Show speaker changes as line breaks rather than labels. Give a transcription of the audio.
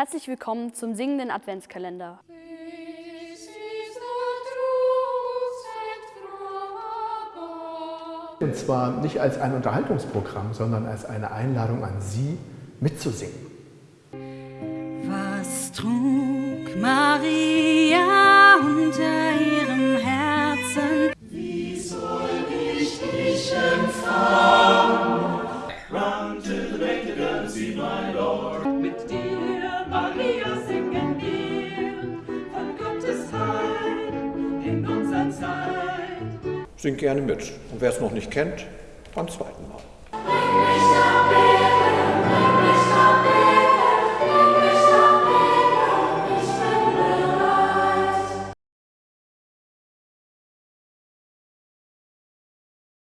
Herzlich willkommen zum singenden Adventskalender.
Und zwar nicht als ein Unterhaltungsprogramm, sondern als eine Einladung an Sie, mitzusingen.
Was trug Maria unter ihrem Herzen?
Wie soll ich dich empfangen? Run to the manger and see my Lord.
Mit dir, Zeit.
Singt gerne mit. Und wer es noch nicht kennt, beim zweiten Mal.